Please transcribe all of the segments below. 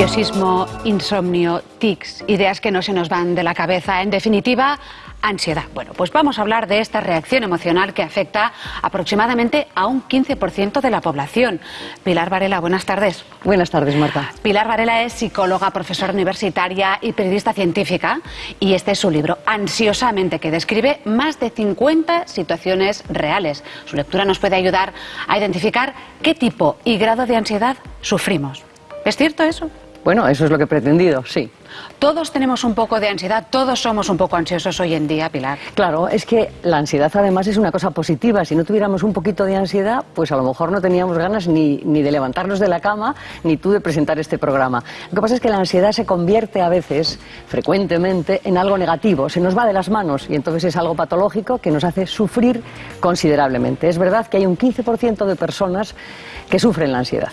nerviosismo, insomnio, tics, ideas que no se nos van de la cabeza. En definitiva, ansiedad. Bueno, pues vamos a hablar de esta reacción emocional que afecta aproximadamente a un 15% de la población. Pilar Varela, buenas tardes. Buenas tardes, Marta. Pilar Varela es psicóloga, profesora universitaria y periodista científica y este es su libro, Ansiosamente, que describe más de 50 situaciones reales. Su lectura nos puede ayudar a identificar qué tipo y grado de ansiedad sufrimos. ¿Es cierto eso? Bueno, eso es lo que he pretendido, sí. Todos tenemos un poco de ansiedad, todos somos un poco ansiosos hoy en día, Pilar. Claro, es que la ansiedad además es una cosa positiva. Si no tuviéramos un poquito de ansiedad, pues a lo mejor no teníamos ganas ni, ni de levantarnos de la cama, ni tú de presentar este programa. Lo que pasa es que la ansiedad se convierte a veces, frecuentemente, en algo negativo. Se nos va de las manos y entonces es algo patológico que nos hace sufrir considerablemente. Es verdad que hay un 15% de personas que sufren la ansiedad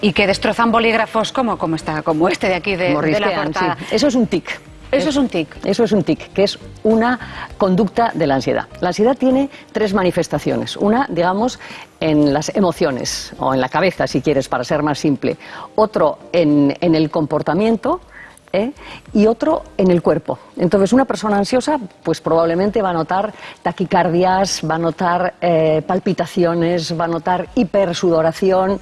y que destrozan bolígrafos como, como, está, como este de aquí de, de la portada. Sí. Eso es un tic. Eso es un tic. Eso es un tic, que es una conducta de la ansiedad. La ansiedad tiene tres manifestaciones. Una, digamos, en las emociones, o en la cabeza, si quieres, para ser más simple. Otro, en, en el comportamiento. ¿eh? y otro en el cuerpo. Entonces, una persona ansiosa, pues probablemente va a notar taquicardias, va a notar eh, palpitaciones, va a notar hipersudoración,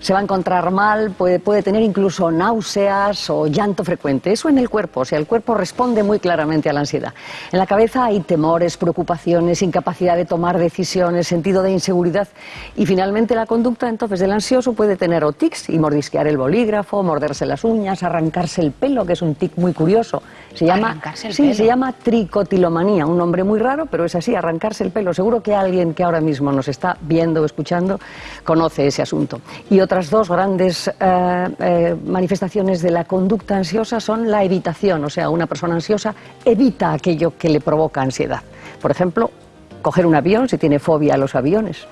se va a encontrar mal, puede, puede, tener incluso náuseas o llanto frecuente. Eso en el cuerpo, o sea, el cuerpo responde muy claramente a la ansiedad. En la cabeza hay temores, preocupaciones, incapacidad de tomar decisiones, sentido de inseguridad y finalmente la conducta entonces del ansioso puede tener o tics y mordisquear el bolígrafo, morderse las uñas, arrancarse el pelo, que es un tic muy curioso. Se llama, sí, pelo. se llama tricotilomanía, un nombre muy raro, pero es así, arrancarse el pelo. Seguro que alguien que ahora mismo nos está viendo o escuchando conoce ese asunto. Y otras dos grandes eh, eh, manifestaciones de la conducta ansiosa son la evitación, o sea, una persona ansiosa evita aquello que le provoca ansiedad. Por ejemplo, coger un avión si tiene fobia a los aviones.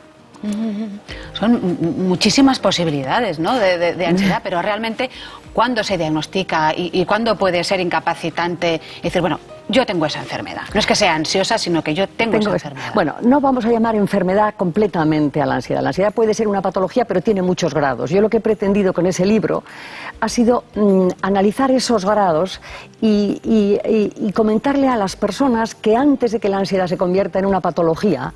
Son muchísimas posibilidades ¿no? de, de, de, ansiedad, pero realmente, ¿cuándo se diagnostica y, y cuándo puede ser incapacitante? Y decir, bueno, yo tengo esa enfermedad. No es que sea ansiosa, sino que yo tengo, tengo esa enfermedad. Bueno, no vamos a llamar enfermedad completamente a la ansiedad. La ansiedad puede ser una patología, pero tiene muchos grados. Yo lo que he pretendido con ese libro ha sido mmm, analizar esos grados y, y, y, y, comentarle a las personas que antes de que la ansiedad se convierta en una patología,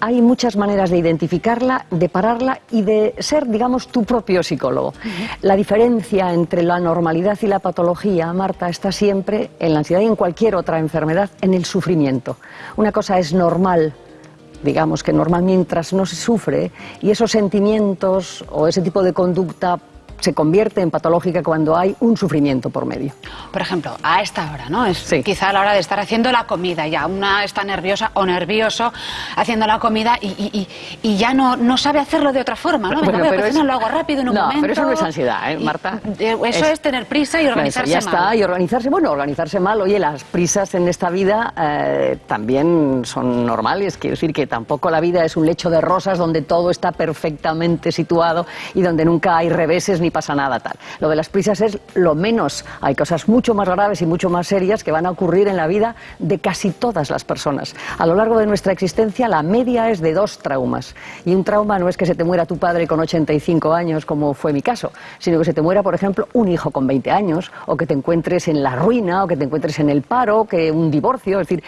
hay muchas maneras de identificarla, de pararla y de ser, digamos, tu propio psicólogo. Uh -huh. La diferencia entre la normalidad y la patología, Marta, está siempre en la ansiedad y en cualquier otra enfermedad, en el sufrimiento. Una cosa es normal digamos que normal mientras no se sufre y esos sentimientos o ese tipo de conducta se convierte en patológica cuando hay un sufrimiento por medio. Por ejemplo, a esta hora, ¿no? Es sí. quizá a la hora de estar haciendo la comida, ya una está nerviosa o nervioso haciendo la comida y, y, y ya no, no sabe hacerlo de otra forma, ¿no? Bueno, Venga, pero pues es... no, lo hago rápido en un no, momento. pero eso no es ansiedad, ¿eh, Marta? Y, eso es, es, tener prisa y organizarse ya mal. está, y organizarse, bueno, organizarse mal. Oye, las prisas en esta vida eh, también son normales, quiero decir que tampoco la vida es un lecho de rosas donde todo está perfectamente situado y donde nunca hay reveses ni pasa nada tal. Lo de las prisas es lo menos. Hay cosas mucho más graves y mucho más serias que van a ocurrir en la vida de casi todas las personas. A lo largo de nuestra existencia la media es de dos traumas. Y un trauma no es que se te muera tu padre con 85 años, como fue mi caso, sino que se te muera, por ejemplo, un hijo con 20 años, o que te encuentres en la ruina, o que te encuentres en el paro, que un divorcio, es decir,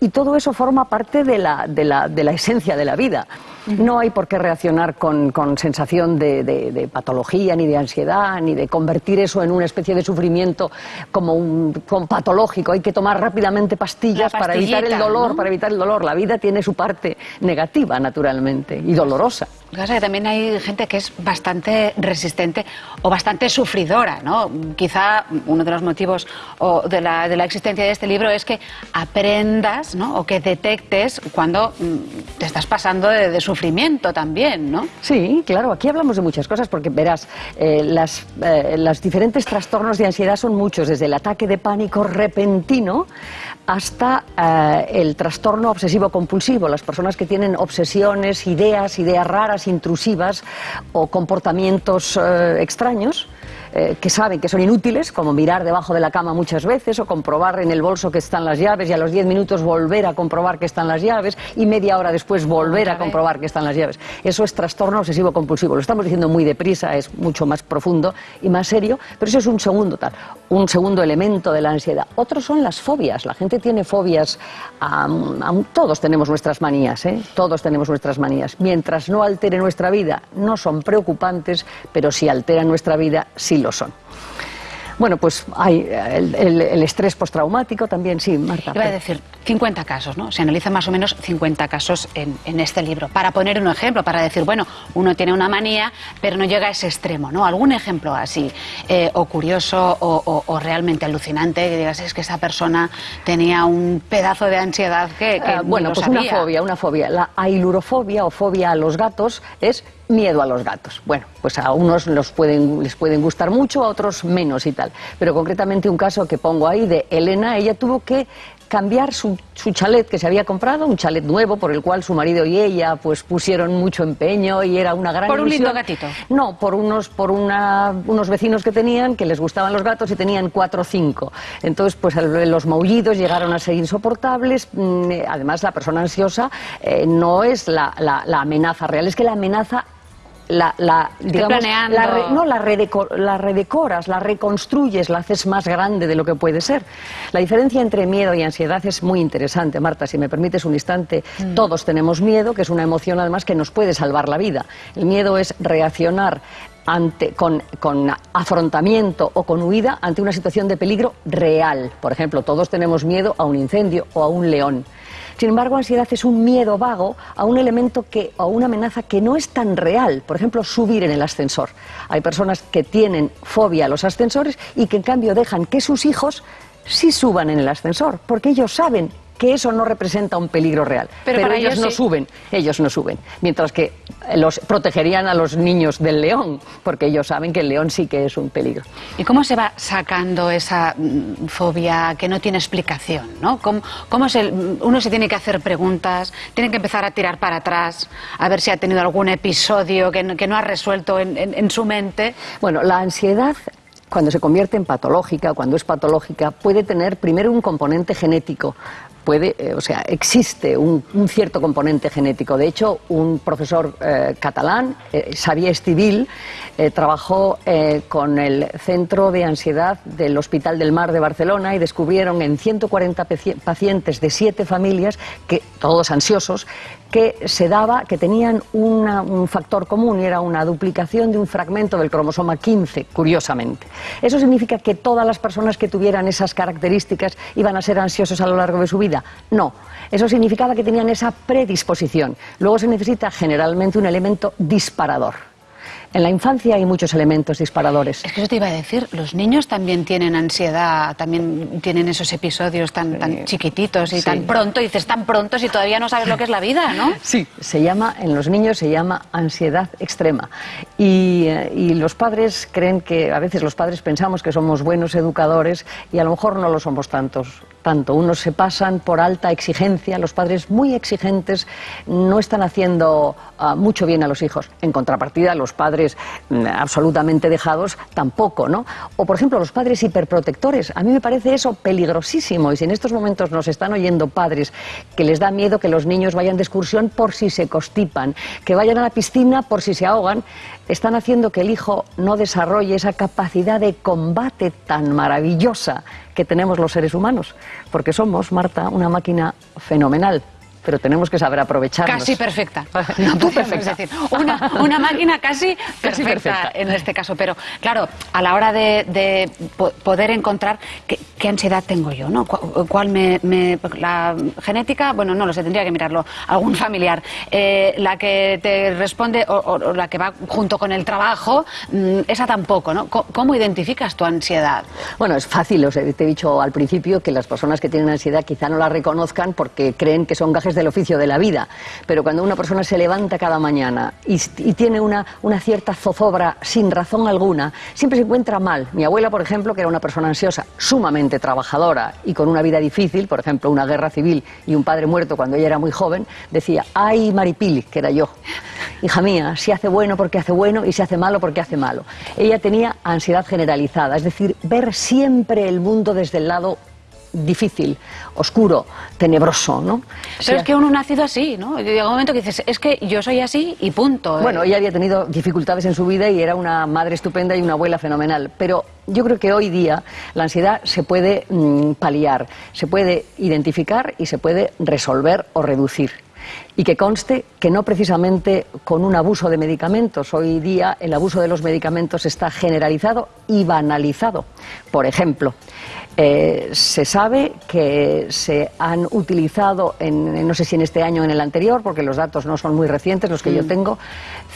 y todo eso forma parte de la, de la, de la esencia de la vida. No hay por qué reaccionar con, con sensación de, de, de, patología, ni de ansiedad, ni de convertir eso en una especie de sufrimiento como un como patológico. Hay que tomar rápidamente pastillas para evitar el dolor, ¿no? para evitar el dolor. La vida tiene su parte negativa, naturalmente, y dolorosa. También hay gente que es bastante resistente o bastante sufridora, ¿no? Quizá uno de los motivos de la, existencia de este libro es que aprendas, ¿no? O que detectes cuando mm, te estás pasando de, de sufrimiento también, ¿no? Sí, claro. Aquí hablamos de muchas cosas porque verás, eh, las, eh, los diferentes trastornos de ansiedad son muchos, desde el ataque de pánico repentino hasta eh, el trastorno obsesivo compulsivo, las personas que tienen obsesiones, ideas, ideas raras, intrusivas o comportamientos eh, extraños eh, que saben que son inútiles, como mirar debajo de la cama muchas veces o comprobar en el bolso que están las llaves y a los 10 minutos volver a comprobar que están las llaves y media hora después volver a comprobar que están las llaves. Eso es trastorno obsesivo compulsivo. Lo estamos diciendo muy deprisa, es mucho más profundo y más serio, pero eso es un segundo tal, un segundo elemento de la ansiedad. Otros son las fobias. La gente tiene fobias, todos tenemos nuestras manías, ¿eh? todos tenemos nuestras manías. Mientras no altere nuestra vida, no son preocupantes, pero si alteran nuestra vida, sí lo son. Bueno, pues hay el, estrés postraumático también, sí, Marta. Iba a decir 50 casos, ¿no? Se analizan más o menos 50 casos en, este libro. Para poner un ejemplo, para decir, bueno, uno tiene una manía, pero no llega a ese extremo, ¿no? Algún ejemplo así, eh, o curioso, o, realmente alucinante, que digas, es que esa persona tenía un pedazo de ansiedad que. que ah, bueno, pues una fobia, una fobia. La ailurofobia o fobia a los gatos es miedo a los gatos. Bueno, pues a unos los pueden, les pueden gustar mucho, a otros menos y tal. Pero concretamente un caso que pongo ahí de Elena, ella tuvo que cambiar su, chalet que se había comprado, un chalet nuevo por el cual su marido y ella pues pusieron mucho empeño y era una gran ¿Por un lindo gatito? No, por unos, por una, unos vecinos que tenían que les gustaban los gatos y tenían cuatro o cinco. Entonces pues los maullidos llegaron a ser insoportables. Mm, además la persona ansiosa eh, no es la, la amenaza real, es que la amenaza la, la digamos, la no, la, la redecoras, la reconstruyes, la haces más grande de lo que puede ser. La diferencia entre miedo y ansiedad es muy interesante, Marta, si me permites un instante. Mm. Todos tenemos miedo, que es una emoción además que nos puede salvar la vida. El miedo es reaccionar ante, con, con, afrontamiento o con huida ante una situación de peligro real. Por ejemplo, todos tenemos miedo a un incendio o a un león. Sin embargo, ansiedad es un miedo vago a un elemento que, o una amenaza que no es tan real. Por ejemplo, subir en el ascensor. Hay personas que tienen fobia a los ascensores y que en cambio dejan que sus hijos sí suban en el ascensor, porque ellos saben que eso no representa un peligro real. Pero, ellos, no suben, ellos no suben. Mientras que los protegerían a los niños del león, porque ellos saben que el león sí que es un peligro. ¿Y cómo se va sacando esa mm, fobia que no tiene explicación? ¿no? ¿Cómo, uno se tiene que hacer preguntas, tiene que empezar a tirar para atrás, a ver si ha tenido algún episodio que no, ha resuelto en su mente? Bueno, la ansiedad cuando se convierte en patológica, cuando es patológica, puede tener primero un componente genético, puede, eh, o sea, existe un, cierto componente genético. De hecho, un profesor eh, catalán, eh, Xavier Estivil, trabajó con el Centro de Ansiedad del Hospital del Mar de Barcelona y descubrieron en 140 pacientes de siete familias, que, todos ansiosos, que se daba, que tenían un factor común y era una duplicación de un fragmento del cromosoma 15, curiosamente. Eso significa que todas las personas que tuvieran esas características iban a ser ansiosos a lo largo de su vida. No, eso significaba que tenían esa predisposición. Luego se necesita generalmente un elemento disparador. En la infancia hay muchos elementos disparadores. Es que eso te iba a decir, los niños también tienen ansiedad, también tienen esos episodios tan, tan chiquititos y tan pronto, y dices tan pronto si todavía no sabes lo que es la vida, ¿no? Sí, se llama, en los niños se llama ansiedad extrema. Y, eh, y los padres creen que, a veces los padres pensamos que somos buenos educadores y a lo mejor no lo somos tantos tanto. Unos se pasan por alta exigencia, los padres muy exigentes no están haciendo ah, mucho bien a los hijos. En contrapartida, los padres mm, absolutamente dejados tampoco, ¿no? O, por ejemplo, los padres hiperprotectores. A mí me parece eso peligrosísimo. Y si en estos momentos nos están oyendo padres que les da miedo que los niños vayan de excursión por si se constipan, que vayan a la piscina por si se ahogan, están haciendo que el hijo no desarrolle esa capacidad de combate tan maravillosa que tenemos los seres humanos, porque somos, Marta, una máquina fenomenal pero tenemos que saber aprovecharnos. Casi perfecta. No Tú perfecta. Decir, una, máquina casi perfecta, en este caso. Pero claro, a la hora de, poder encontrar qué, ansiedad tengo yo, ¿no? ¿Cuál me, La genética, bueno, no lo sé, tendría que mirarlo. Algún familiar. Eh, la que te responde o, la que va junto con el trabajo, mm, esa tampoco, ¿no? ¿Cómo identificas tu ansiedad? Bueno, es fácil. te he dicho al principio que las personas que tienen ansiedad quizá no la reconozcan porque creen que son gajes del oficio de la vida. Pero cuando una persona se levanta cada mañana y, y tiene una, una cierta zozobra sin razón alguna, siempre se encuentra mal. Mi abuela, por ejemplo, que era una persona ansiosa, sumamente trabajadora y con una vida difícil, por ejemplo, una guerra civil y un padre muerto cuando ella era muy joven, decía, ay Maripili, que era yo, hija mía, si hace bueno porque hace bueno y si hace malo porque hace malo. Ella tenía ansiedad generalizada, es decir, ver siempre el mundo desde el lado difícil, oscuro, tenebroso, ¿no? Pero es que uno ha nacido así, ¿no? Llega un momento que dices, es que yo soy así y punto. ¿eh? Bueno, ella había tenido dificultades en su vida y era una madre estupenda y una abuela fenomenal, pero yo creo que hoy día la ansiedad se puede mm, paliar, se puede identificar y se puede resolver o reducir. Y que conste que no precisamente con un abuso de medicamentos. Hoy día el abuso de los medicamentos está generalizado y banalizado. Por ejemplo, eh, se sabe que se han utilizado, en, no sé si en este año o en el anterior, porque los datos no son muy recientes, los que mm. yo tengo,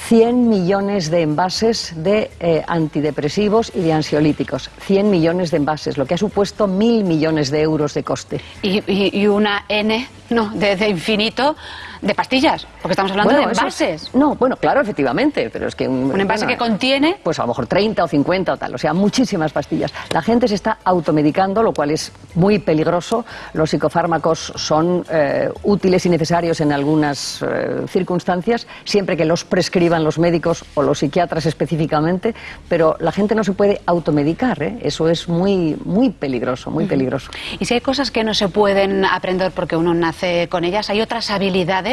100 millones de envases de eh, antidepresivos y de ansiolíticos. 100 millones de envases, lo que ha supuesto mil millones de euros de coste. Y, y, una N, no, de, de infinito de pastillas, porque estamos hablando de envases. no, bueno, claro, efectivamente, pero es que... Un, envase que contiene... Pues a lo mejor 30 o 50 o tal, o sea, muchísimas pastillas. La gente se está automedicando, lo cual es muy peligroso. Los psicofármacos son eh, útiles y necesarios en algunas eh, circunstancias, siempre que los prescriban los médicos o los psiquiatras específicamente, pero la gente no se puede automedicar, ¿eh? eso es muy, muy peligroso, muy peligroso. Y si hay cosas que no se pueden aprender porque uno nace con ellas, hay otras habilidades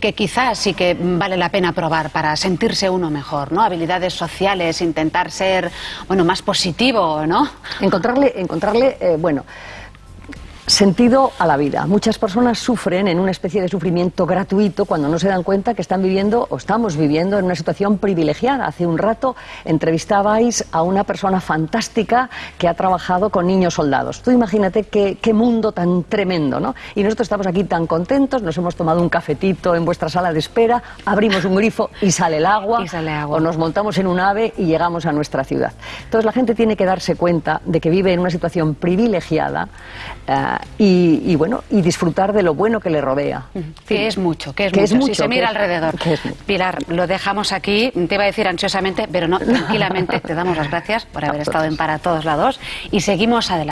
que quizás sí que vale la pena probar para sentirse uno mejor, ¿no? Habilidades sociales, intentar ser, bueno, más positivo, ¿no? Encontrarle, encontrarle, eh, bueno sentido a la vida. Muchas personas sufren en una especie de sufrimiento gratuito cuando no se dan cuenta que están viviendo o estamos viviendo en una situación privilegiada. Hace un rato entrevistabais a una persona fantástica que ha trabajado con niños soldados. Tú imagínate qué, qué mundo tan tremendo, ¿no? Y nosotros estamos aquí tan contentos, nos hemos tomado un cafetito en vuestra sala de espera, abrimos un grifo y sale el agua, y sale agua. o nos montamos en un ave y llegamos a nuestra ciudad. Entonces la gente tiene que darse cuenta de que vive en una situación privilegiada. Eh, y, bueno, y disfrutar de lo bueno que le rodea. Que es mucho, que es mucho. si se mira alrededor. Pilar, lo dejamos aquí. Te iba a decir ansiosamente, pero no, tranquilamente. te damos las gracias por haber estado en Para Todos Lados y seguimos adelante.